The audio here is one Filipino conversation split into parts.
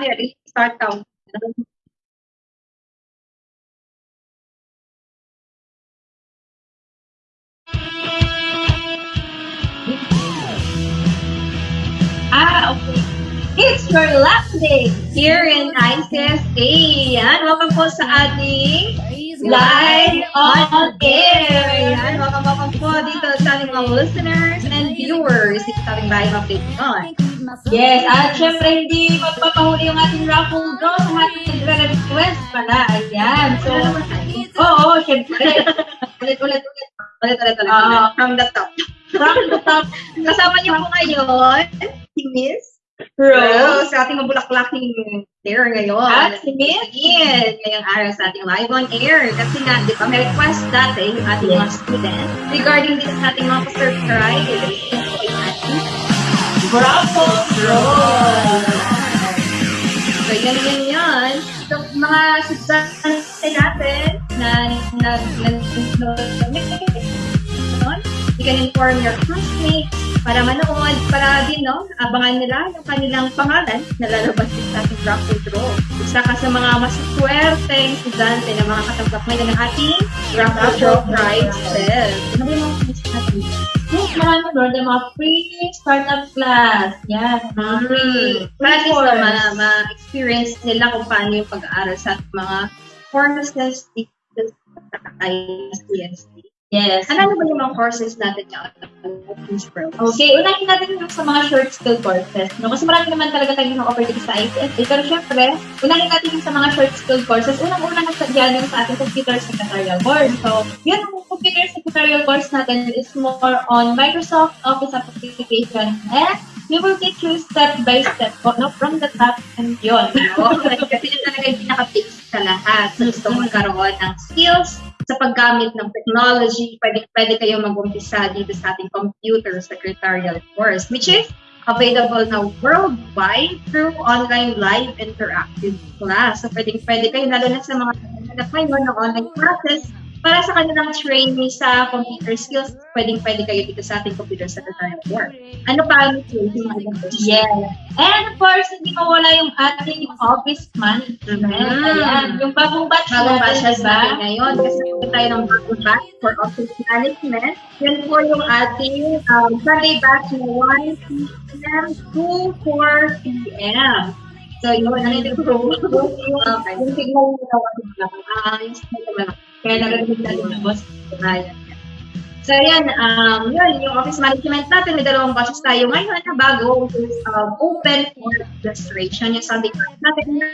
ready? Start. Ah, okay. It's your last day Here in ICSA. Yan, welcome po sa ating live on air. Yan, welcome, welcome po dito sa ating mga listeners and viewers dito sa ating live update ngayon. Yes, at syempre hindi magpapahuli yung ating raffle draw sa ating nagre-request pala. Ayan. So, oo, syempre. Ulit, ulit, ulit. Ulit, ulit, ulit. Ah. From the top. From the top Kasama niyo po ngayon, si Miss row. Rose, sa ating mabulaklaking air ngayon. At si Again, ngayong araw sa ating live on air. Kasi nga, di ba, may request dati yung ating mga student regarding dito sa ating mga surprise. Ito po yung ating raffle draw. So, yan, yan, yan. So, mga estudyante natin na nag you can inform your classmates para manood, para din, no, abangan nila yung kanilang pangalan na lalabas din sa ating raffle draw. Isa ka sa mga masaswerteng estudyante na mga katanggap ngayon ng ating raffle draw prizes. Ano ba yung mga prizes natin? Yes, marami doon. Yung mga free startup class. Yan. Mga free. Mm. Course. na ma- ma-experience nila kung paano yung pag-aaral sa mga courses dito sa ICSD. Yes. Ano ba yung mga courses natin na Miss Pro? Okay, unahin natin yung sa mga short skill courses. No? Kasi marami naman talaga tayong mga dito sa ICSA. Pero syempre, unahin natin yung sa mga short skill courses. Unang-una na sa dyan yung sa ating computer secretarial course. So, yun, ang computer secretarial course natin is more on Microsoft Office application. And we will teach you step by step po, no? from the top and yun. Oo, kasi yun talaga yung pinaka-basic sa lahat. So, gusto mo magkaroon ng skills sa paggamit ng technology, pwede, pwede kayo mag-umpisa dito sa ating computer secretarial course, which is available na worldwide through online live interactive class. So, pwede, pwede kayo, lalo na sa mga naghanap ngayon ng online classes, para sa kanilang training sa computer skills, pwedeng pwede kayo dito sa ating computer secretarial work. Ano pa ang yung mga? Yes. And of course, hindi mawala yung ating office management. Mm. Ayan, yung bagong batch bagong batches diba? natin ngayon kasi po tayo ng bagong batch for office management. Yan po yung ating um, Sunday batch na 1 p.m. to 4 p.m. So, yun, ano yung yung okay. Yung signal mo na wala lang. Ah, yung signal. Kaya narinig natin ng boss. Ayan. So, yan, um, yun, yung office management natin, may dalawang batches tayo ngayon na bago, which is um, open for registration. Yung Sunday batch natin na,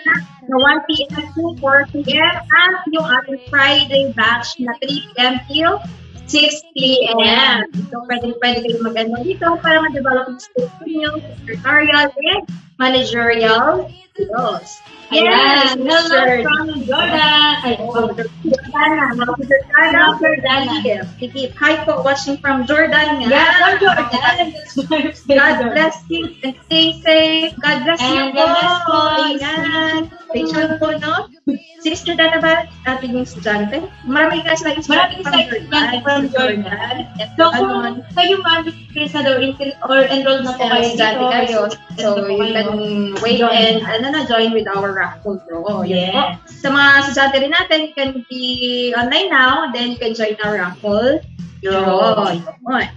na 1 p.m. to 4 p.m. at yung ating Friday batch na 3 p.m. till 6 p.m. So, pwede, pwede kayo mag-ano dito para ma-develop yung skills niyo, secretarial and managerial skills. Ayan, hello Mr. from Jordan. Ay, Jordana, Jordana, Jordana. Sige. Hi po, watching from Jordan nga. Yeah, from Jordan. God bless you and stay safe. God bless you And po. God po. Ayan. Rachel po, no? Si Miss Jordana ba ating yung estudyante? Marami guys like Maraming estudyante from Jordan. Yes, So, ano, kung kayo mag-register na daw or enroll na po kayo dito. So, you can wait and ano na, join with our raffle draw. Yun po. Yes. Sa mga estudyante rin natin, you can be online now, then you can join our raffle draw. Yun.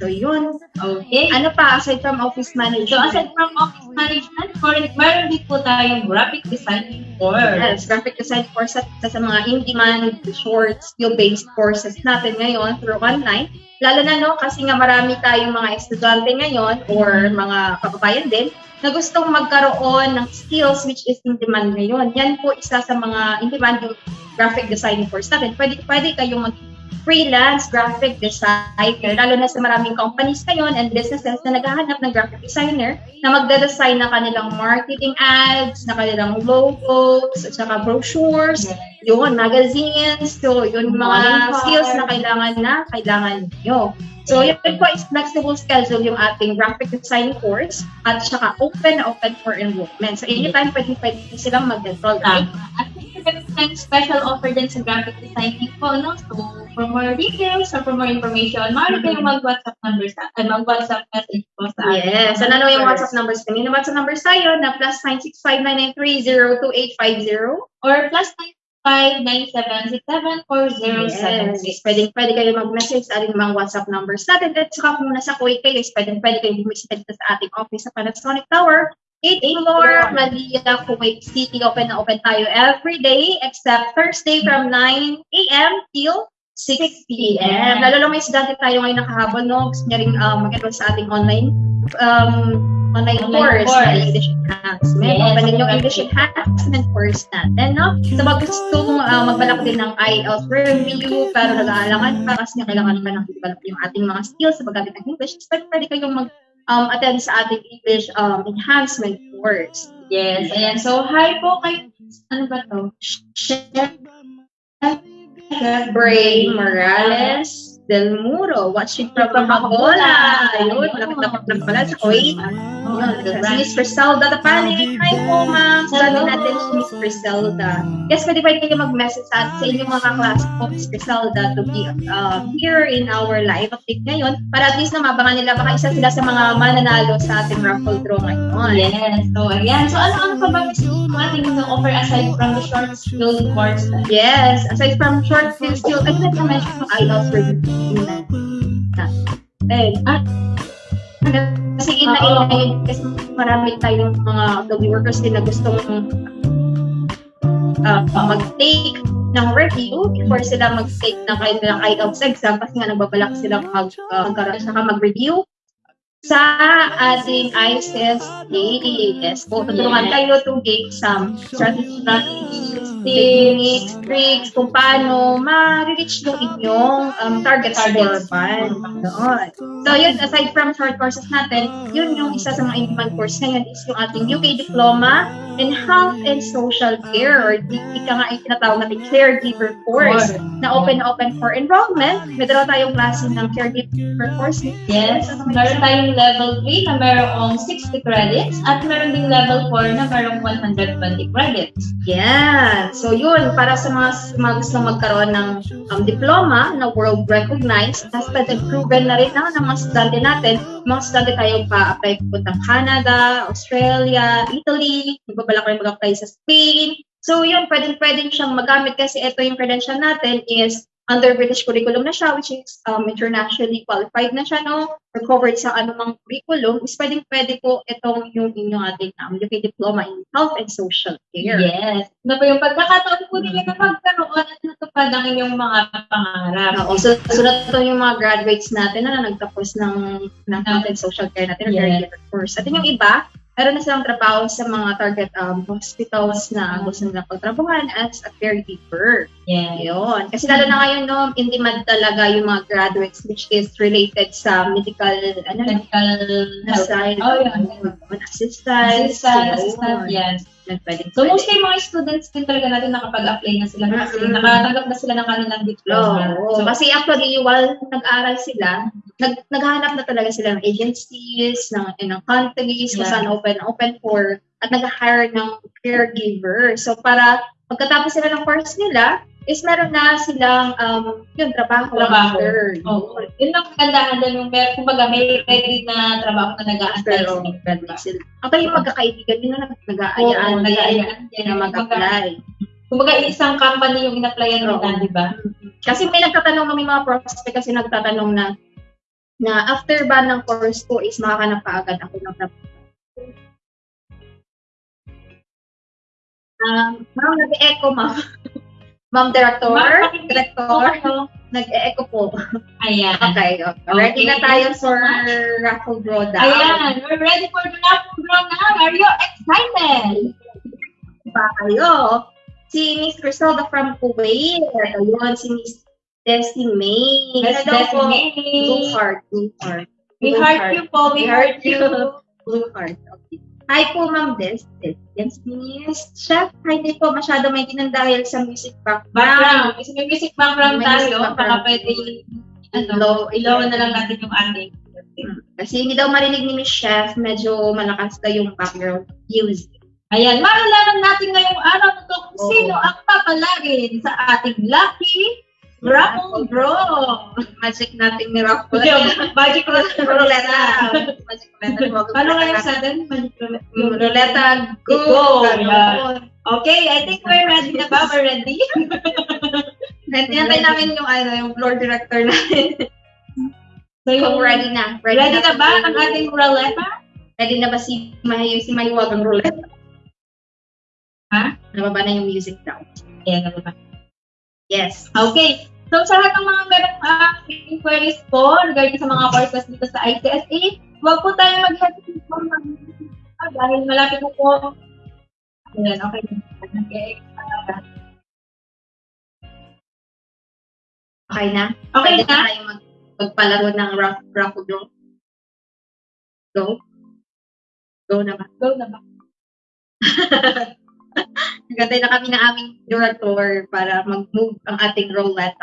So, yun. Okay. Ano pa, aside from office management? So, aside from office management, for, meron din po tayong graphic design course. Yes, graphic design course sa, sa mga in-demand, short, skill-based courses natin ngayon through online. Lalo na, no, kasi nga marami tayong mga estudyante ngayon or mga kababayan din na gustong magkaroon ng skills which is in-demand ngayon. Yan po isa sa mga in-demand yung graphic design course natin. Pwede, pwede kayong mag freelance graphic designer, lalo na sa maraming companies ngayon and businesses na naghahanap ng graphic designer na magde-design ng kanilang marketing ads, na kanilang logos, at saka brochures, yun, magazines, so yun mga skills na kailangan na kailangan nyo. So, yun po is flexible schedule yung ating graphic design course at saka open na open for enrollment. So, anytime pwede, pwede silang mag-enroll. Tama. At meron tayong special offer din sa graphic designing po, no? So, for more details or for more information, maaari kayong mag-WhatsApp number sa, ay, mag-WhatsApp message po sa atin. Yes. So, ano yung WhatsApp numbers kami? Yung WhatsApp numbers tayo na plus 965-993-02850. Or plus 959-767-4076. Yes. Pwede, pwede kayo mag-message sa ating mga WhatsApp numbers natin. At saka kung nasa Kuwait kayo, is pwede, pwede kayo bumisita sa ating office sa Panasonic Tower. 8th floor, Manila, Kuwait City. Open na open tayo every day except Thursday from 9 a.m. till 6 p.m. Lalo lang may estudyante tayo ngayon nakahabol, no? Gusto niya rin um, mag-enroll sa ating online um, online, Online course, course. na English Enhancement. Yes. Open din yung English Enhancement course natin, no? So, pag gusto mong uh, magbalak din ng IELTS review, pero nag-aalangan pa kasi kailangan pa ng develop yung ating mga skills sa paggamit ng English, pwede, pwede kayong mag um, attend sa ating English um, enhancement course. Yes, ayan. So, hi po kay, ano ba to? Chef Bray Morales Del Muro, watching from Mahabola. Ayun, malapit-lapit lang pala sa Kuwait. Si Miss Griselda Tapani. Hi po, ma'am. Sabi natin si Miss Griselda. Yes, pwede pwede kayo mag-message sa, sa inyong mga kaklase po, Miss Griselda, to be uh, here in our live update ngayon para at least na mabangan nila baka isa sila sa mga mananalo sa ating raffle draw ngayon. Yes. So, ayan. So, ano-ano pa ba mo ating offer aside from the short skilled course? Yes, aside from short film skill, I did mention yung IELTS review na. Eh, ah, kasi ina ina yun, kasi marami tayong mga W workers din na gustong uh, mag-take ng review before sila mag-take ng kanilang IELTS exam kasi nga nagbabalak silang mag, uh, magkaroon saka mag-review sa ating ICS AAS. So, tutulungan tayo to gain some strategies, techniques, tricks, kung paano ma-reach yung inyong um, target score. Doon. So, yun, aside from short courses natin, yun yung isa sa mga in-demand course ngayon is yung ating UK Diploma in Health and Social Care or di, ika nga yung tinatawag natin caregiver course na open na open for enrollment. Dalawa tayong klase ng caregiver course. Yes. Meron tayong level 3 na merong 60 credits at meron ding level 4 na merong 120 credits. Yan. So yun, para sa mga, mga gusto magkaroon ng um, diploma na world recognized, tested and proven na rin na ng mga estudyante natin. Mga estudyante tayo pa-apply pupuntang Canada, Australia, Italy, magbabalak rin mag-apply sa Spain. So yun, pwedeng-pwedeng siyang magamit kasi ito yung credential natin is under British curriculum na siya, which is um, internationally qualified na siya, no? Or covered sa anumang curriculum, is pwedeng-pwede po itong yung inyong ating um, UK Diploma in Health and Social Care. Yes. Ano pa yung pagkakataon po nila na magkaroon at natupad ang inyong mga pangarap. Oo, so, sunod to yung mga graduates natin na nagtapos ng, ng health and social care natin, Yes. caregiver course. At yung iba, meron na silang trabaho sa mga target um, hospitals na gusto nilang pagtrabahan as a caregiver. Yes. Yun. Kasi lalo na ngayon, no, in demand talaga yung mga graduates which is related sa medical, ano, Medical health. side, Oh, yun. assistance. Assistant, yes. Yun, pwedeng- So, mostly mga students din talaga natin nakapag-apply na sila kasi Mm. nakatanggap na sila ng kanilang diploma. Oo. So, kasi actually, while nag-aaral sila, nag naghahanap na talaga sila ng agencies, ng, ng countries, kung Yeah. saan open, open for, at nag-hire ng caregiver. So, para pagkatapos sila ng course nila, is meron na silang, um, yun, trabaho. Trabaho. after. Oo. Yun ang kagandahan din yung mer- kumbaga may ready na trabaho na nag-a-apply Pero. Actually, yung magkakaibigan, yun na nag- Oo, nag-aayaan nag-aayaan din. na mag-apply. Kumbaga, isang company yung in-applyan nila, di ba? Kasi may nagtatanong kami mga prospect kasi nagtatanong na na after ba ng course ko is makakanap ka agad ako ng trabaho. Um, ma'am, nag-echo, ma'am. Ma'am, director, Ma'am, director, Oo. nag-echo po. Ayan. Okay, okay. Ready na tayo for raffle draw down. Ayan, we're ready for the raffle draw now. Are you excited? Pa kayo. Si Miss Griselda from Kuwait. Ayun, si Miss Destiny May. Miss. Destiny. Blue heart, blue heart. We heart. you po. We heart you. Blue heart. Okay. Hi po, Ma'am Des. Des. Yes, Miss. Chef, hi din po. Masyado may tinang dahil sa music background. Kasi may music background May music tayo. Baka background. pwede ano, ilaw na lang natin yung ating. Hmm. Kasi hindi daw marinig ni Miss Chef, medyo malakas daw yung background music. Ayan, malalaman natin ngayong araw kung sino ang papalagin sa ating lucky raffle draw. Magic natin ni Raffle. Magic roulette. Ruleta. Magic ruleta. Ano nga yung sudden? Magic roulette. Ruleta. Go. Go. Ganun. Okay, I think we're ready na ba? We're ready? Nantay namin yung ano, yung floor director namin. So, yung, Kung ready na. ready na ba kung- ang ating roulette? Ready na ba si Mahiyo, si Mahiwag ang roulette? Ha? Nababa na yung music daw. Ayan na ba? Yes. Okay. So, sa lahat ng mga meron uh, inquiries po regarding sa mga courses dito sa ICSA, huwag po tayo mag-hesitate po mag ah, dahil malapit na po. Ayan, okay. Okay. Okay na? Okay Pwede na? tayo mag, magpalaro ng rough, rough draw. Go? Go na ba? Go na ba? Nagantay na kami ng aming director para mag-move ang ating roulette.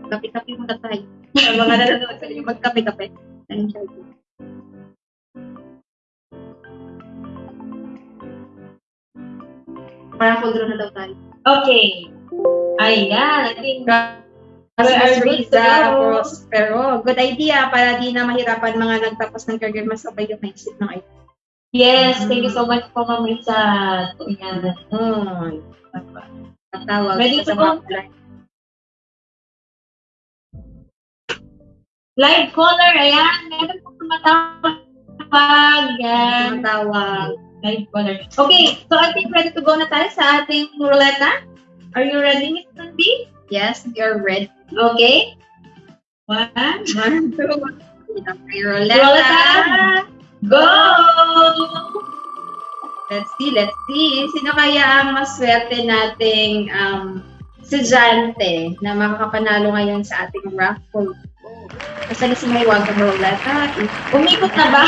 Kape-kape muna tayo. Ang mga nanonood sa inyo, magkape-kape. Enjoy. Para full na daw tayo. Okay. Ayan, I think Riza. Prospero. Good idea para di na mahirapan mga nagtapos ng career mas sabay yung naisip ng idea. Yes, thank you so much po, Ma'am Risa. Ayan. Hmm. Tatawag Ready sa mga. Live caller, ayan. Meron po tumatawag. Yan. Tatawag. Live caller. Okay, so I think ready to go na tayo sa ating roulette na. Are you ready, Miss Tundi? Yes, you're ready. Okay. One, One, two, three. Roulette. Roulette. Go! Let's see, let's see. Sino kaya ang maswerte nating um, estudyante na makakapanalo ngayon sa ating raffle? Basta na si Mahiwag ang roulette. Ah, Umikot na ba?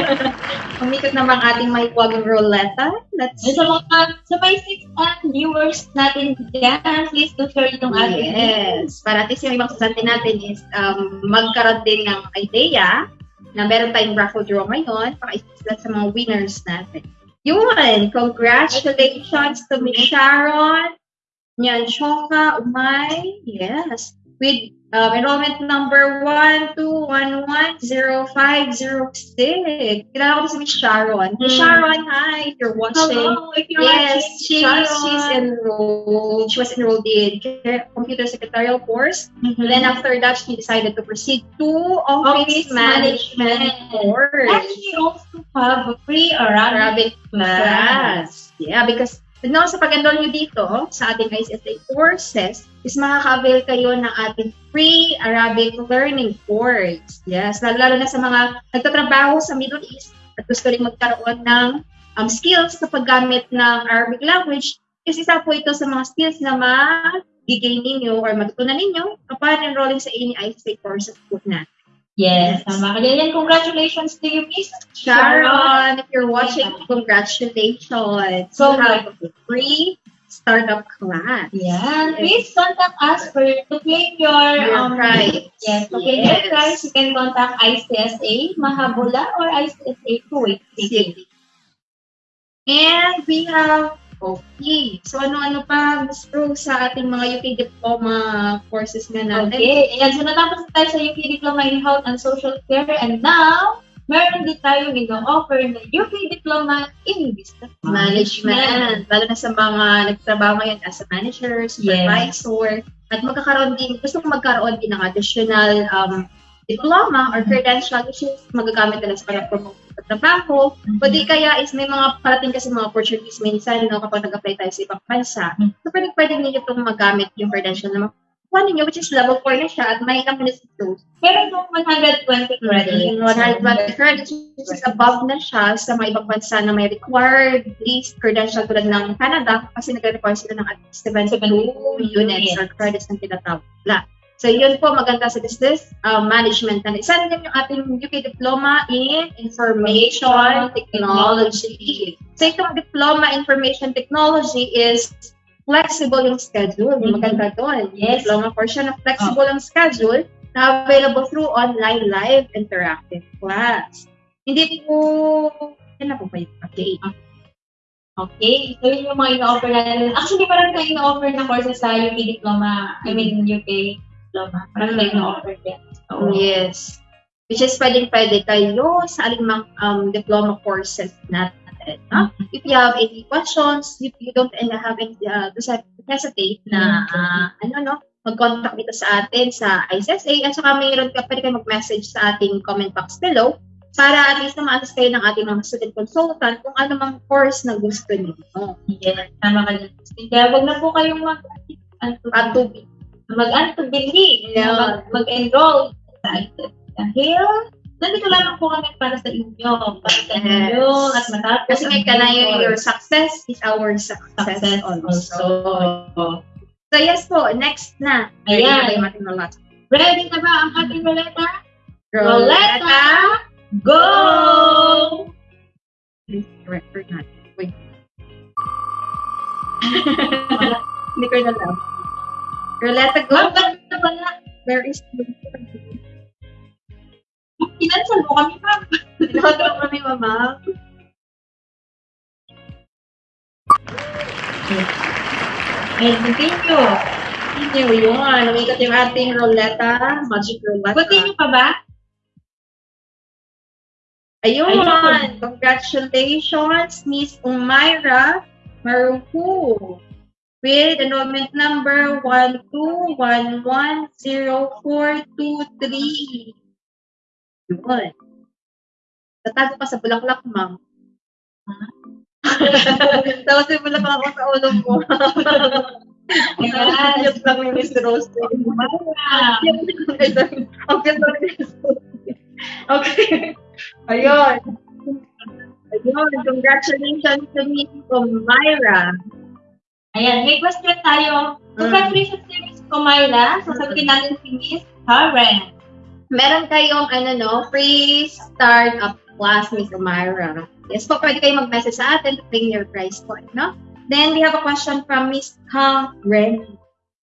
Umikot na bang ating Mahiwag ang roulette? Let's sa mga, sa six and viewers natin dyan, please do share itong ating Yes. Para at least yung ibang estudyante natin is um, magkaroon din ng idea na meron tayong raffle draw ngayon para isulat sa mga winners natin. Yun! Congratulations to Miss Sharon, Nyan Umay. Yes. With um, enrollment number 1211506. Kilala ko si Miss Sharon. Miss Hmm. Sharon, hi! If you're watching. Hello, if you're Yes, watching, she's Sharon. she's enrolled. She was enrolled in computer secretarial course. Mhm. Then after that, she decided to proceed to office, Office management, management. course. And she also have a free Arabic Arabic class. class. Yeah, because no, sa pag-enroll nyo dito sa ating ICSA courses, is makaka-avail kayo ng ating free Arabic learning course. Yes, lalo-lalo na sa mga nagtatrabaho sa Middle East at gusto rin magkaroon ng um, skills sa paggamit ng Arabic language, is isa po ito sa mga skills na magiging ninyo or matutunan ninyo upon enrolling sa any ICSA courses po na. Yes, Yes. tama ka dyan. Congratulations to you, Miss Sharon, if you're watching, congratulations. So, you have a free startup class. Yeah, please contact us for to claim your, Your um prize. Yes, to claim your Yes. prize, you can contact ICSA Mahabula or ICSA Kuwait City. And we have, okay, so ano-ano pa gusto sa ating mga UK diploma courses nga natin? Okay, ayan, so natapos na tayo sa UK Diploma in Health and Social Care and now, meron din tayo ino-offer na UK Diploma in Business Management. Lalo na sa mga nagtrabaho ngayon as a manager, supervisor, at magkakaroon din, gusto kong magkaroon din ng additional um, diploma or credential which is magagamit nila sa para promote sa trabaho. O di kaya is may mga parating kasi mga opportunities minsan no, kapag nag-apply tayo sa ibang bansa. Mm. So pwede, pwede ninyo itong magamit yung credential na makuha ninyo which is level 4 na siya at may ilang minutes to. Meron yung 120 credits. Yung 120 credits which is above na siya sa mga ibang bansa na may required least credential tulad ng Canada kasi nag-require sila ng at least 72 units or credits ng tinatawag nila. So yun po maganda sa business uh, management. And isa rin yung ating UK diploma in information technology. So itong diploma information technology is flexible yung schedule. Mhm. Maganda doon. Yes. Diploma portion of flexible yung schedule na available through online live interactive class. Hindi po, yan na po ba yun? Okay. Okay, so yun yung mga ino-offer natin. Actually, parang tayo ino-offer na courses sa UK diploma, I mean UK diploma. Parang tayo ino-offer din. So, Yes. Which is pwedeng pwede kayo sa aling um, diploma courses natin. No? If you have any questions, if you don't uh, have any, uh, hesitate na, uh, ano, no, mag-contact dito sa atin sa ICSA at saka mayroon ka, pwede kayo mag-message sa ating comment box below para at least na ma-assist kayo ng ating mga student consultant kung ano mang course na gusto niyo. yes, tama ka din. Kaya wag na po kayong mag-antubili, Yeah. mag- mag-enroll. Dahil, nandito lamang po kami para sa inyo, para sa Yes. inyo, at matapos Kasi may kanayo your success is our success, success also. also. So yes po, next na. Ayan. Ready na ba na ang ating ruleta? Roleta! Go! Please, record natin. Wait. Hindi ko na alam. Roleta, go! Ma'am, ba't na na? Where is the... Kinansal mo kami, ma'am. Nakatawa kami, mama. Ay, continue. Continue yun. Yung ating roleta. Magic roleta. Continue pa ba? Ayun. Ayun. Congratulations, Miss Umayra Maruhu. With enrollment number 1211043. Yun. Tatago pa sa bulaklak, ma'am. Tapos yung bulaklak ako sa ulo mo. Yes. Yung lang yung Miss Rose. Ang ni Miss Rose. Okay. Ayun. Ayun. Congratulations to Miss Myra. Ayan, may question tayo. Congratulations kay Miss Kumaila. Sasagutin natin si Miss Karen. Meron kayong ano no, free startup class, Miss Myra. Yes po, pwede kayo mag-message sa atin to claim your prize point, no? Then, we have a question from Miss Karen.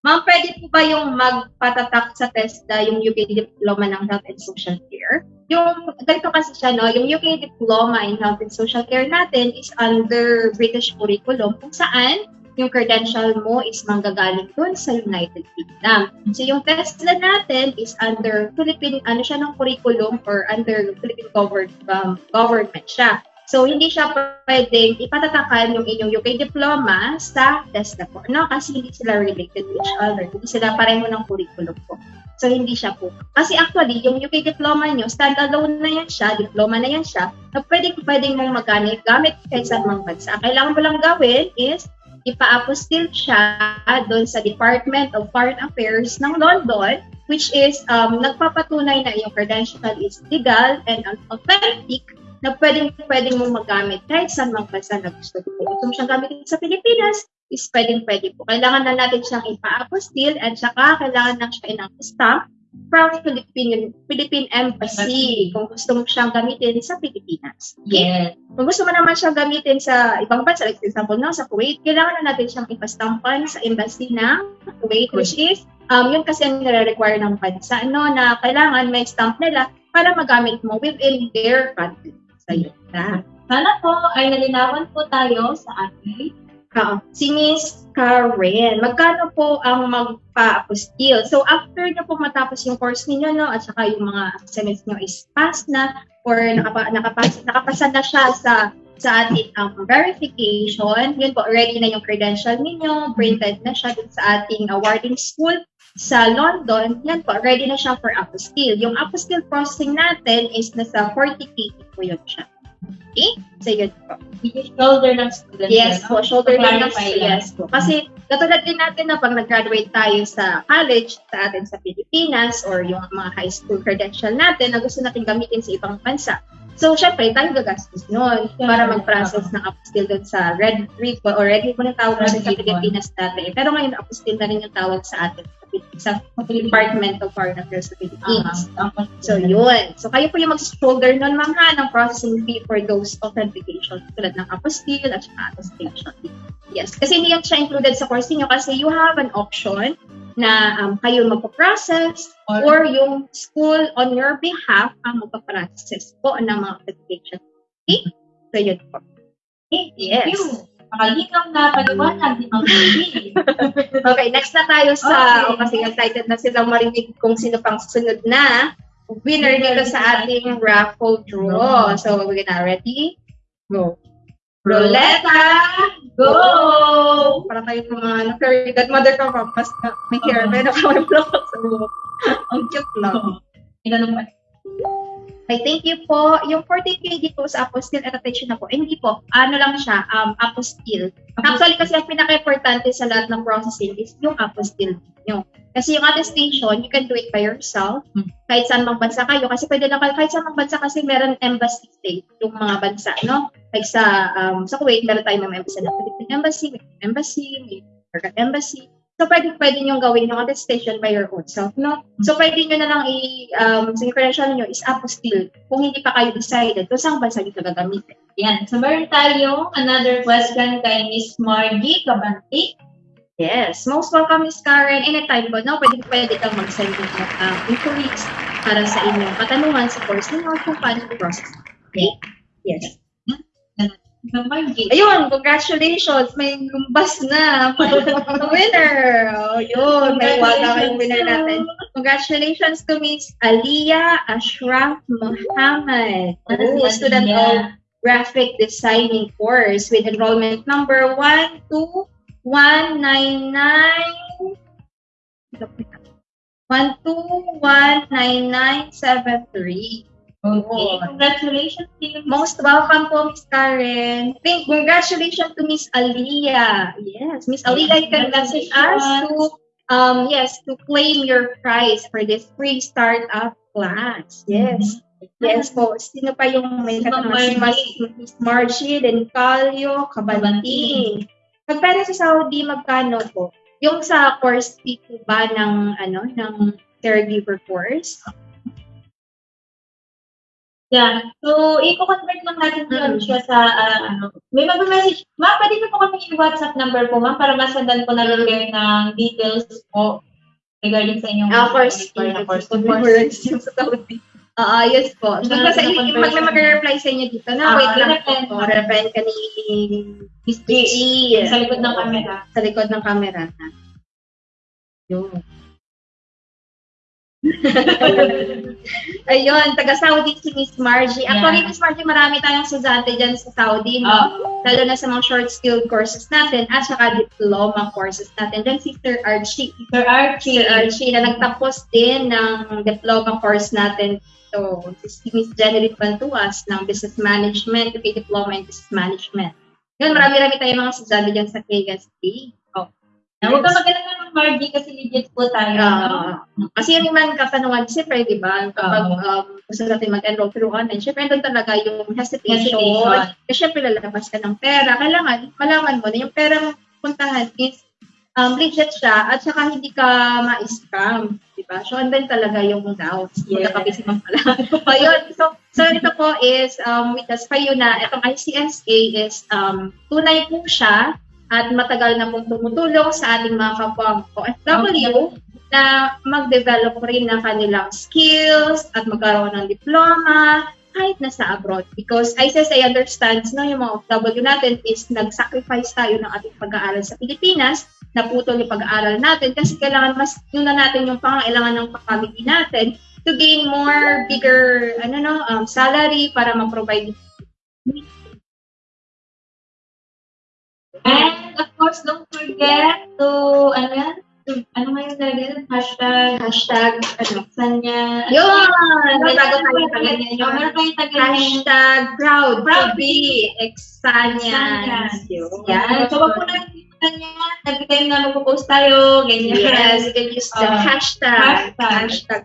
Ma'am, pwede po ba yung magpatatak sa TESDA yung UK Diploma ng Health and Social Care? Yung, ganito kasi siya, no? Yung UK Diploma in Health and Social Care natin is under British curriculum kung saan yung credential mo is manggagaling dun sa United Kingdom. So yung TESDA natin is under Philippine, ano siya ng curriculum or under Philippine government, um, government siya. So, hindi siya pwedeng ipatatakan yung inyong UK diploma sa TESDA po. No? Kasi hindi sila related to each other. Hindi sila pareho ng curriculum po. So, hindi siya po. Kasi actually, yung UK diploma nyo, standalone na yan siya, diploma na yan siya, na pwede, pwedeng mong magamit gamit kahit sa mga bansa. Kailangan mo lang gawin is ipa-apostil siya doon sa Department of Foreign Affairs ng London, which is um, nagpapatunay na yung credential is legal and authentic na pwedeng pwedeng mong magamit kahit saan mang bansa na gusto mo. Gusto mo siyang gamitin sa Pilipinas, is pwedeng pwede po. Kailangan na natin siyang ipa-apostil at saka kailangan na siya inang-stamp from Philippine, Philippine Embassy kung gusto mo siyang gamitin sa Pilipinas. Yes. Kung gusto mo naman siyang gamitin sa ibang bansa, like for example, no, sa Kuwait, kailangan na natin siyang ipastampan sa embassy ng Kuwait, which is, um, yun kasi ang nire-require ng bansa, no, na kailangan may stamp nila para magamit mo within their country. So, yun na. Sana po ay nalinawan po tayo sa ating Oo. Si Miss Karen, magkano po ang magpa-apostil? So, after nyo po matapos yung course ninyo, no, at saka yung mga assignments nyo is pass na, or nakapa, nakapas, nakapasa na siya sa sa ating um, verification, yun po, ready na yung credential ninyo, printed na siya dun sa ating awarding school sa London, yan po, ready na siya for apostille. Yung apostille processing natin is nasa 40k po yun siya. Okay? So, yun po. shoulder ng student. Yes po, shoulder lang ng lang. yes po. Kasi katulad din natin na pag nag-graduate tayo sa college sa atin sa Pilipinas or yung mga high school credential natin na gusto natin gamitin sa ibang bansa. So, syempre, tayo gagastos nun para mag-process ng apostille doon sa Red Ribbon or Red Ribbon ang tawag Red sa. Pilipinas dati. Pero ngayon, apostille na rin yung tawag sa atin sa, Department of Foreign Affairs sa Philippines. Ah, So, yun. So, kayo po yung mag-shoulder nun, ma'am, ha, ng processing fee for those authentication tulad ng apostille at saka attestation. Yes. Kasi hindi yan siya included sa course niyo kasi you have an option na um, kayo magpa-process or yung school on your behalf ang magpa-process po ng mga application. Okay? So, yun po. Okay, thank Yes. you. Makalinaw na paliwanag ni Ruby. Okay, next na tayo sa, Okay. o kasi excited na silang marinig kung sino pang sunod na winner dito sa ating raffle draw. So, we're gonna ready? Go. Roleta! Go! Para tayo mga ano, fairy godmother ka pa, mas na, may hair, may block sa buhok. Ang cute lang. Ito naman. Okay, thank you po. Yung 14K dito sa apostille attestation na po, eh, hindi po, ano lang siya, um, apostille. Actually, kasi ang pinaka-importante sa lahat ng processing is yung apostille nyo. Kasi yung attestation, you can do it by yourself, Hmm. kahit saan mang bansa kayo. Kasi pwede lang kayo, kahit saan mang bansa kasi meron embassy state, yung mga bansa, no? Like sa, um, sa Kuwait, meron tayong mga embassy na Philippine Embassy, may Embassy, may American Embassy. So, pwede, pwede nyo gawin yung attestation by your own self, no? So, pwede nyo na lang i, um, sa credential nyo is apostille kung hindi pa kayo decided kung saan bansa nyo gagamitin. Yan. So, meron tayong another question kay Miss Margie Cabanti. Yes. Most welcome, Miss Karen. Anytime po, no? Pwede, pwede kang mag-send ng um, inquiries para sa inyong katanungan sa course ninyo kung paano i-process. Okay? Yes. Ayun, congratulations! May lumbas na! winner! Oh, yun, may waga kayong winner natin. Congratulations to Miss Aliyah Ashraf Muhammad, Ano si oh, student of graphic designing course with enrollment number 12199 1219973. Okay. Congratulations to you. Most welcome po, Miss Karen. Thank, congratulations to Miss Aliyah. Yes, Miss Aliyah, you can message us to, um, yes, to claim your prize for this free startup class. Yes. Yes po. Sino pa yung may. Mas- Miss Margie, then Calio, Cabanting. Pag pera sa Saudi, magkano po? Yung sa course fee po ba ng, ano, ng caregiver course? Yan. So, i-convert lang natin yun Mm. siya sa, ah, ano, may mag-message. Ma'am, pwede ko po kami i-WhatsApp number po, ma'am, para masandan po namin kayo ng details po regarding sa inyong Ah, course na course. Course Course. yung sa Saudi. Ah, yes po. Sa Conversion. mag may mag-reply sa inyo dito Ah, na wait lang po. Reply ka ni Miss. G. Sa likod ng camera. Sa likod ng camera. Yun. Ayun, taga Saudi si Miss Margie. Actually, Yeah. Miss Margie, marami tayong estudyante dyan sa Saudi, no? Ah. Lalo na sa mga short skill courses natin at saka diploma courses natin. Then si Sir Archie. Sir Archie. Sir Archie na nagtapos din ng diploma course natin. So, si Miss Jenny Bantuas ng Business Management, UK Diploma in Business Management. Yun, marami-rami tayong mga estudyante dyan sa KSP. Huwag ka mag-alala ng Margie kasi legit po tayo. No? kasi yung man katanungan, siyempre, di ba, kapag um, gusto natin mag-enroll through online, siyempre, doon talaga yung hesitation. Hesitation. Kasi siyempre, lalabas ka ng pera. Kailangan, malaman mo na yung pera mong puntahan is um, legit siya at saka hindi ka ma-scam. Di ba? So, andun talaga yung doubts. Yes. Magkakabisi man pala. Ayun. So, so, ito po is, um, with us kayo na, itong ICSA is, um, tunay po siya at matagal na pong tumutulong sa ating mga kapwa OFW na mag-develop rin ng kanilang skills at magkaroon ng diploma kahit nasa abroad. Because ICSA understands no, yung mga OFW natin is nag-sacrifice tayo ng ating pag-aaral sa Pilipinas, naputol yung pag-aaral natin kasi kailangan mas yun na natin yung pangailangan ng family natin to gain more bigger ano no um, salary para ma-provide And of course, don't forget to, ano yan? To, ano nga yung talaga yun? Hashtag, hashtag ano Sanya. yun may bago tayo tagal tayong Meron tayong tagal hashtag proud Proud to be Exanians. Yan. So, wag po natin ikutan yan. Every time na magpo-post tayo, ganyan. Yes, you can use the Uh, hashtag. hashtag. Hashtag.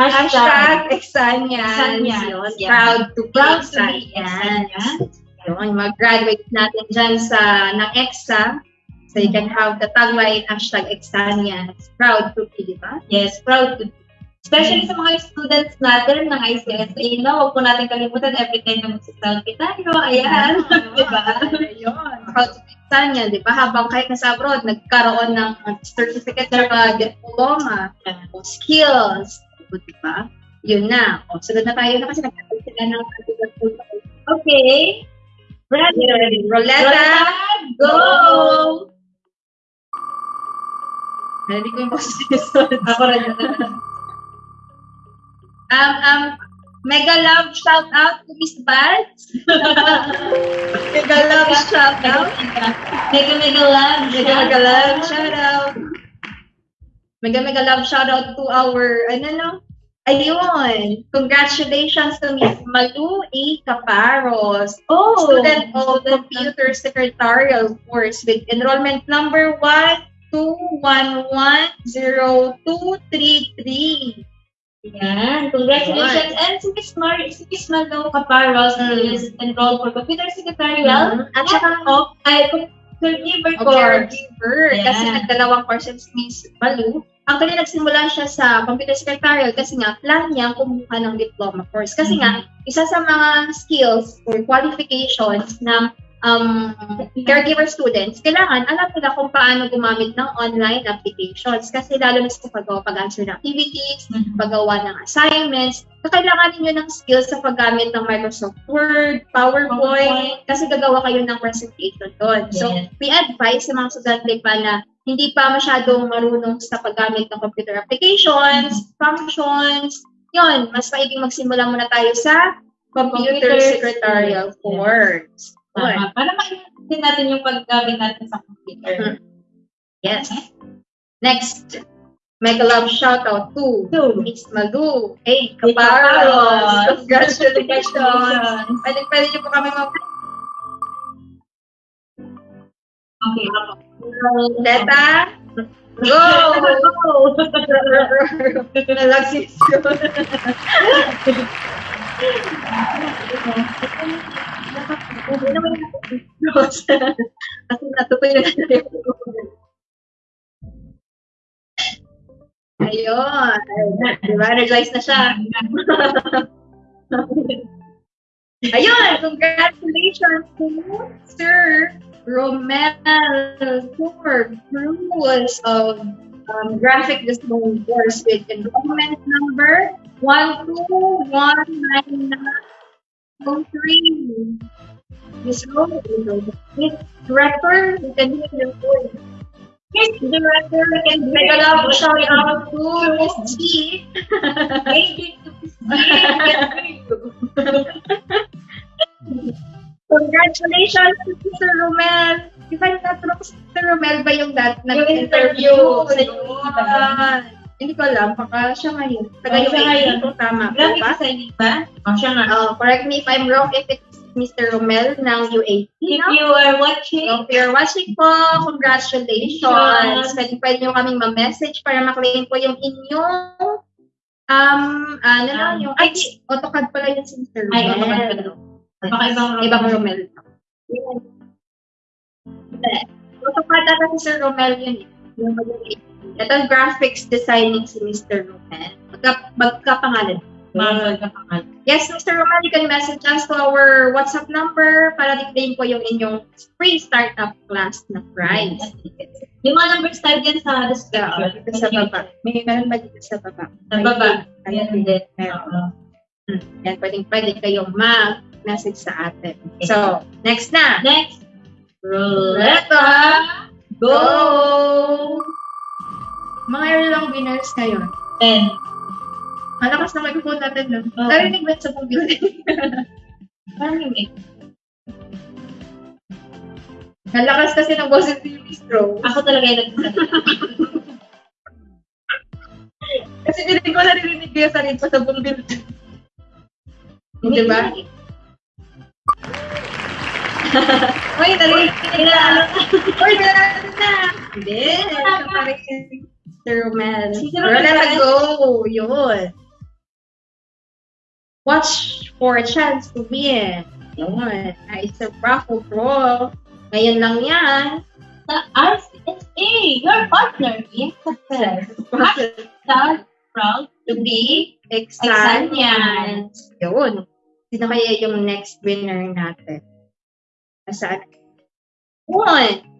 Hashtag. Hashtag Exanians. Exanians. Yun. Yeah. Proud to be Proud to be Exanians. Exanians. Yun, mga graduates natin dyan sa, ng EXA. So you can have the tagline, hashtag Exanians. Proud to be, di ba? Yes, proud to be. Especially sa mga students natin ng ICSA, no? Huwag po natin kalimutan every time na mag-selfie tayo. Ayan. di ba? Yun. proud to be Tanya, di ba? Habang kahit nasa abroad, nagkaroon ng certificate sa diploma, o skills, di ba? Yun na. O, sunod na tayo na kasi nagkakaroon sila ng Okay. Ready. Roleta, go! Narinig ko yung boses. Ako rin. Um, um, mega love shout out to Miss Bads. mega love shout out. Mega mega love. Mega mega love shout out. Mega mega love shout out to our, ano no? Ayun. Congratulations to Miss Malu A. Caparos. Oh, student of Computer Secretarial course with enrollment number 1211023. Yan. Congratulations. And si Miss Mar, si Miss Malo Caparos Mm. is enrolled for computer secretarial. At saka, of, ay, caregiver course. caregiver. Kasi nagdalawang courses Miss Malu. Actually, nagsimula siya sa computer secretarial kasi nga, plan niya kumuha ng diploma course. Kasi nga, isa sa mga skills or qualifications ng um, caregiver students, kailangan alam nila kung paano gumamit ng online applications. Kasi lalo na sa paggawa, pag-answer ng activities, Mhm. paggawa ng assignments, kakailangan ninyo ng skills sa paggamit ng Microsoft Word, PowerPoint, PowerPoint. kasi gagawa kayo ng presentation doon. So, Yes. may advice sa mga estudyante pa na hindi pa masyadong marunong sa paggamit ng computer applications, functions, yon mas maiging magsimula muna tayo sa computer, Computer secretarial. Good. Tama. Para maintindihan natin yung paggamit natin sa computer. Yes. Next, mega love shout out to Miss Malu. Hey! Caparos. Congratulations! Pwede, pwede niyo po kami mag- Okay, ako. Deta? Go! Nalagsis yun. Hindi naman Kasi natutuloy na tayo. Ayun. Diba? Realize na siya. Ayun! Congratulations to Sir Romel for Cruz of um, Graphic Design course with enrollment number 1219903. Miss Rose, Miss Director, you can hear your voice. Miss Director, you can make a love shout out to Miss G. Aging to Miss G. Congratulations to Mr. Romel. If I'm not wrong, Mr. Romel ba yung Yung nag-interview? interview sa. Hindi ko alam, baka siya ngayon. Taga Oh, ngayon. kung tama po ba? designing ba? O, siya nga. Oh, correct me if I'm wrong if it's Mr. Romel ng UAP. If you are watching, So, if you're watching po, congratulations. Pwede, pwede nyo kaming ma-message para maklaim po yung inyong um, ano lang, Um, yung, ay, AutoCAD pala yun si Mr. Romel. Ay, AutoCAD pala. Baka ibang Romel. Ibang Romel. Hindi. AutoCAD ata si Sir Romel yun eh. Yung mag- Ito graphics designing si Mr. Romel. Magka, magkapangalan. Yes, Mr. Romel, you can message us to our WhatsApp number para di-claim po yung inyong free startup class na prize. Yung mga numbers tayo dyan sa Yeah, description. dito sa baba. May meron ba dito sa baba? Sa baba. Ayan, din. meron. Hmm. Yan, pwedeng pwede kayong mag-message sa atin. So, next na. Next. Ruleta! Go! Mga ilang winners ngayon. Ten. Malakas na microphone natin, no? Oo. Narinig ba sa buong building? Parang mix. Nalakas kasi ng boses ni Miss Rose. Ako talaga yung nagsasalita. Kasi hindi ko narinig ko yung sarili ko sa buong building. Di ba? Uy, ko na. Uy, narinig na. Hindi. Ito pa rin si Sir Romel. Sir go. Yun. Watch for a chance to win. Yun. It's a raffle draw. Ngayon lang yan. Sa RCSA, your partner in success. Hashtag proud to be. Exanian. Yun. Sino kaya yung next winner natin? Nasaan? One.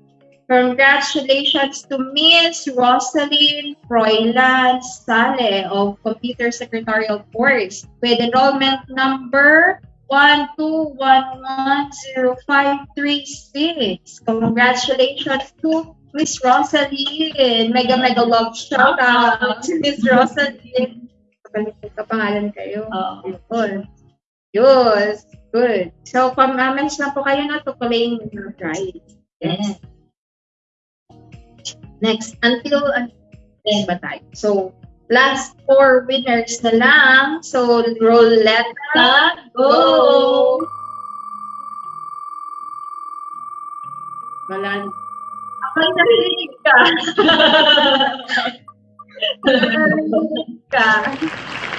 Congratulations to Miss Rosalind Froilan Sale of Computer Secretarial Course with enrollment number 121105336. Congratulations to Miss Rosalind. Mega mega love shout out to Miss Rosalind. Kapalitin ka pangalan kayo. Yun. Yes. Good. So, pag-manage na po kayo na to claim your prize. Yes. Next, until until ba tayo? So, last four winners na lang. So, roulette. Go! Wala. Yung narinig ka. Narinig ka.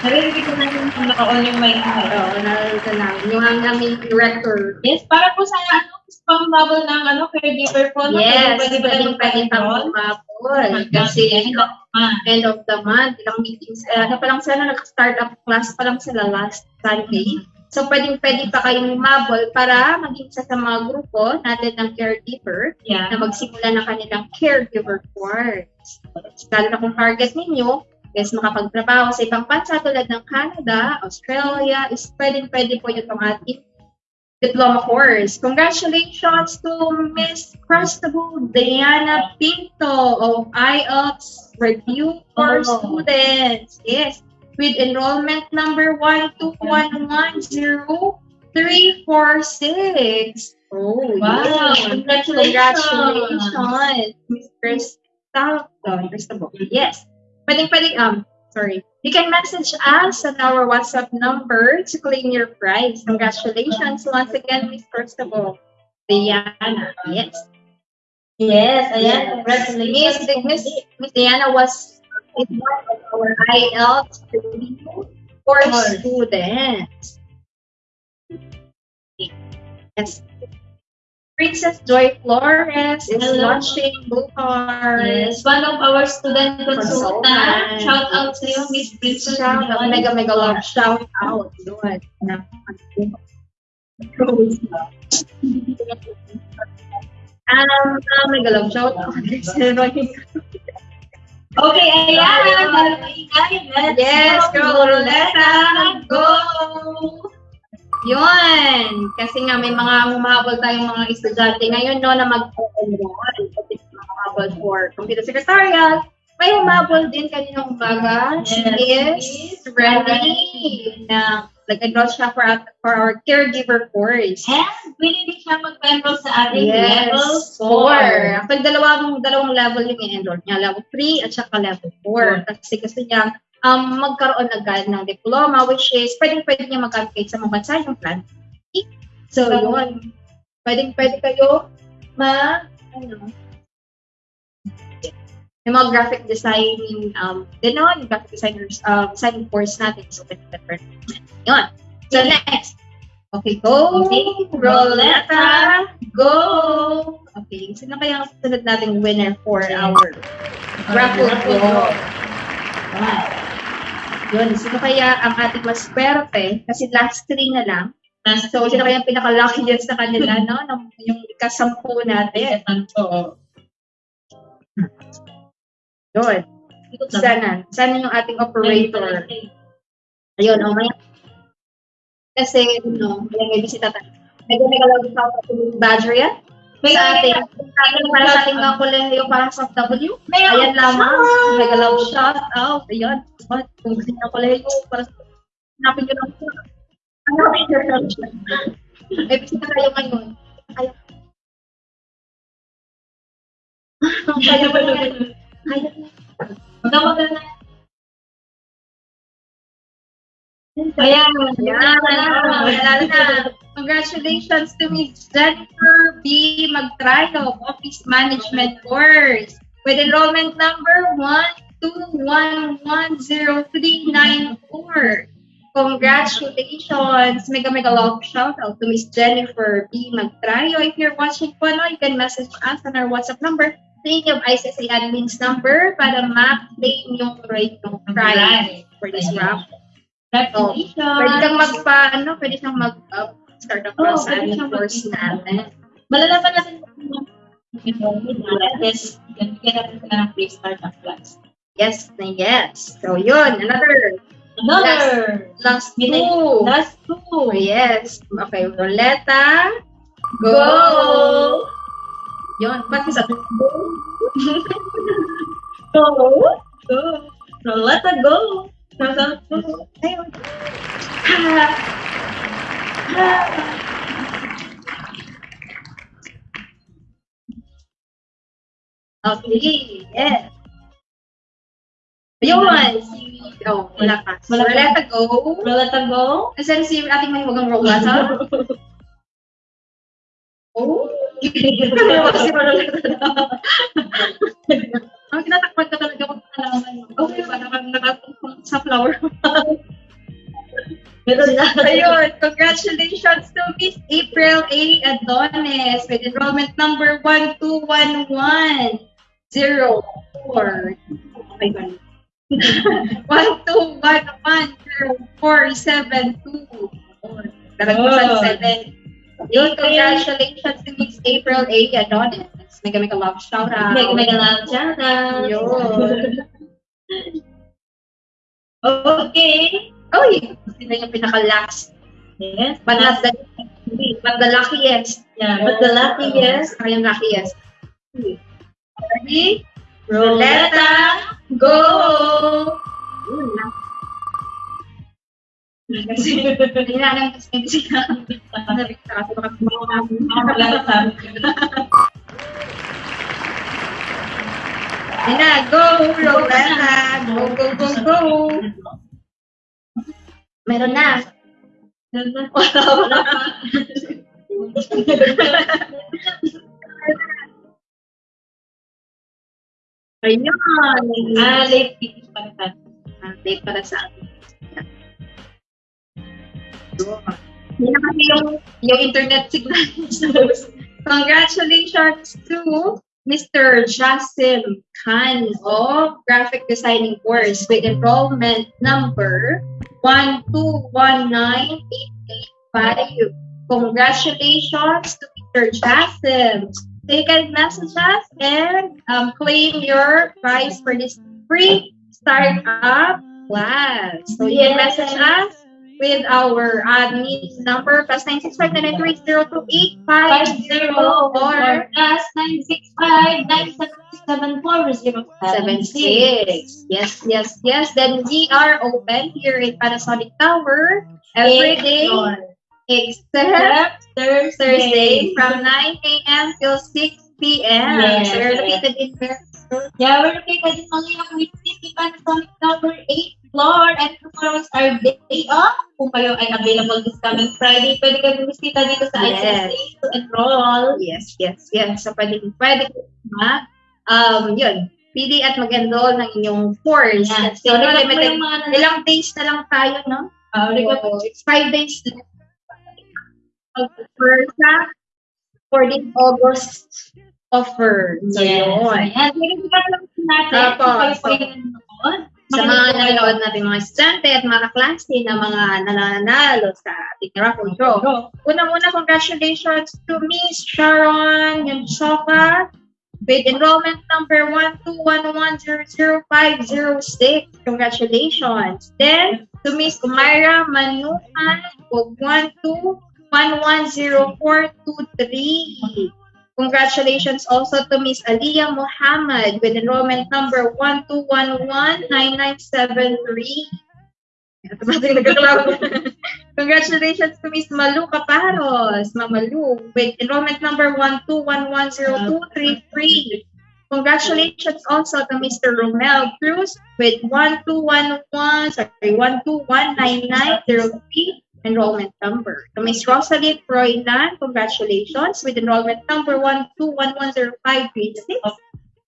Narinig ko na yung naka-on yung mic mo. Oo, ka lang. Yung ang aming director. Yes, para po sana ano, pang bubble ng ano, caregiver po. no? Yes, pwede ba yung pwede pag-enroll? umabol. Kasi Ah, end of the month, ilang meetings, eh, ano pa lang sila, nag-start up class pa lang sila last Sunday. So, pwedeng pwede pa kayong umabol para maging isa sa mga grupo natin ng caregiver yeah. na magsimula ng kanilang caregiver course. Lalo na kung target ninyo is makapagtrabaho sa ibang bansa tulad ng Canada, Australia, is pwedeng pwede po yung ating diploma course. Congratulations to Miss Cristobal Diana Pinto of IELTS Review for Oh. Students. Yes, with enrollment number 12110-346. Oh, Wow, yeah. congratulations. Congratulations, Miss Cristobal. Cristobal. Yes. Pwedeng, pwedeng, um, sorry. You can message us on our WhatsApp number to claim your prize. Congratulations once again, Miss Cristobal. Diana. Yes. Yes, ayan. Yes. Congratulations. Miss, Miss, Diana was is one of our IELTS for students. Yes. Princess Joy Flores is Hello. Blue Cars. Yes, one of our student consultant. Consultant. Shout out to you, Miss Princess. Shout out, mega mega love shout out. Na- Um, uh, mega love shout out. Okay, ayan. Yes, go. Roleta! Go! Yun! Kasi nga may mga humahabol tayong mga estudyante ngayon no, na mag-enroll. Kasi humahabol for computer secretarial. May humahabol din kaninang umaga. She Yes. is ready na nag-enroll siya for, at- for our caregiver course. And pwede din siya mag-enroll sa ating Yes, level 4. 4. Actually, dalawang, dalawang level yung i-enroll niya. Level 3 at saka level 4. Kasi gusto niya um, magkaroon agad ng diploma, which is pwedeng pwede niya mag-apply sa mga bansa yung plan. So, yun. Pwedeng pwede kayo ma, ano, yung mga graphic designing, um, din naman, yung graphic designers, um, designing course natin. So, pwede different. Yun. So, next. Okay, go! Okay. Roleta! Go! Okay, sino kaya ang susunod nating winner for our raffle draw? Yun. Sino kaya ang ating mas swerte? Kasi last three na lang. So, sino kaya ang pinaka-lucky dyan sa kanila, no? Ng- Yung ikasampu natin. Oo. Yun. Sana. Sana yung ating operator. Ayun, oh, may... Kasi, ano, may bisita tayo. Medyo may kalawag sa badger yan. May sa ating, ating para sa ating mga kolehiyo para sa W. Ayan lamang. love shout out. Ayun. What? Kung gusto niyo kolehiyo para sa hanapin niyo lang po. Hanapin niyo lang siya. May bisita tayo ngayon. Ayaw. Kaya ba naman? Kaya na. Ayan. Ayan. Congratulations to Ms. Jennifer B. Magtrayo, Office Management Course, with enrollment number 121103994. Congratulations! Mega mega love shout out to Ms. Jennifer B. Magtrayo. If you're watching po, no, you can message us on our WhatsApp number sa inyong ICSA admin's number para ma-claim yung rate ng prize for this raffle. Congratulations. Pwede kang magpa, ano, pwede kang mag, uh, start up Oo, sa siyang course natin. Malalaman natin kung enrollment yes, bigyan natin sila ng free startup class. Yes na yes. So, yun. Another. Another! Last May two. Last two. Oh, yes. Okay, Roleta. Go! Go! Yun. Ba't isa? Go! Go! Let us go! Ayun. Ha! Ha! Okay, yes. Yun, si, oh, wala. So, Wala. Roleta, go. Let us go! Nasaan si ating mahiwagang Roleta? Oh, kasi Roleta Ang tinatakpan ka talaga kung nalaman. Okay, parang nakatungkong sa flower. Ayun, congratulations to Miss April A. Adonis with enrollment number 12110. Okay, ba? 121104724. Talagang Oh. oh. 7. Yun, congratulations to Miss April A. Adonis. Mega mega love shout out. Mega mega love shout out. Yun. Okay. Oh, yun. Sila yung pinaka-last. Yes. But not the, but the luckiest. Yeah, but the luckiest. Saka yung luckiest. Ready? Roleta, go! Yun. Kasi, na alam kasi sila. Sabi ko, kasi baka Wala sa amin. Yun na, go! Roleta! Go, go, go, go! Meron na. Wala, wala pa. Ayun. Ah, na. Ah, Late para sa akin. Yung, yung internet signal. Congratulations to Mr. Jasim Khan of Graphic Designing course with enrollment number 1219885. Congratulations to Mr. Jasim. They can message us and um, claim your prize for this free startup class. So you can message us with our admin number plus 965 or plus 965-977-4076. Yes, yes, yes. Then we are open here in Panasonic Tower every day except Thursday. Thursday from 9 a.m. till 6 p.m. Yes, so we're located in. Yeah, we're located in Queen City, Panasonic number 8 floor, and tomorrow is our day off. Kung kayo ay available this coming Friday, pwede kayo bumisita dito sa Yes. ICSA to enroll. Yes, yes, yes. So pwede, pwede ma, um, yun, pili at mag-enroll ng inyong course. Kasi So, mo limited, yung mga ilang days na lang tayo, no? Mo. So, it's five days na. Offer sa for this August offer. So, Yes. yun. Ayan, verifikan lang natin Apo, so-. Sa mga nanonood natin mga estudyante at mga kaklase na mga nananalo sa ating raffle draw. Unang-una, congratulations to Miss Sharon Yanchoka with enrollment number 121100506. Congratulations. Then, to Miss Umaira Manuhan of 121100423. Congratulations also to Miss Aliyah Muhammad with enrollment number 121119973. Automatic nagkaklaro. Congratulations to Miss Malu Caparos, Mamalu, with enrollment number 121100233. Congratulations also to Mr. Romel Cruz with 1211, sorry, 1219903 enrollment number. To Miss Rosalind Froilan, congratulations with enrollment number 1211056.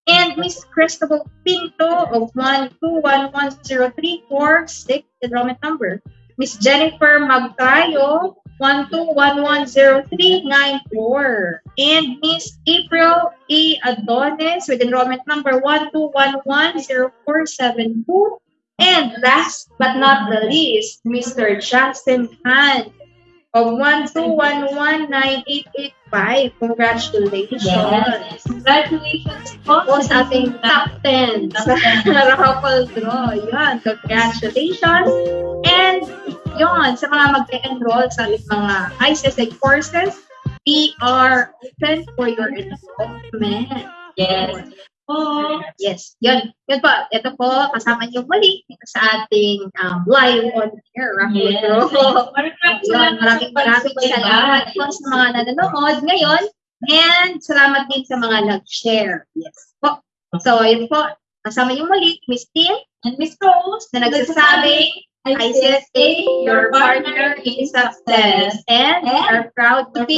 And Miss Cristobal Pinto of 1211034, enrollment number. Miss Jennifer Magtayo, 1211039 And Miss April A. Adonis with enrollment number 1211047 And last but not the least, Mr. Justin Han of 121198885. Congratulations! Yes. Congratulations po Po sa ating top 10 Top sa raffle draw. Yan, congratulations! And yun, sa mga mag-enroll sa mga ICSA courses, we are open for your enrollment. Yes. Oh, Yes, yun. Yun po. Ito po, kasama niyo muli sa ating um, live on air yes. Maraming maraming maraming salamat po sa mga nanonood ngayon and salamat din sa mga nag-share. Yes po. So, yun po. Kasama niyo muli, Miss Tin, And Miss Rose, na nagsasabing, ICSA, your partner in success. And are proud to be.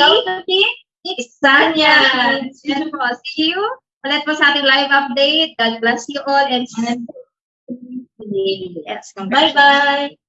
Yan po. See you ulit po sa ating live update. God bless you all and And yes, bye-bye.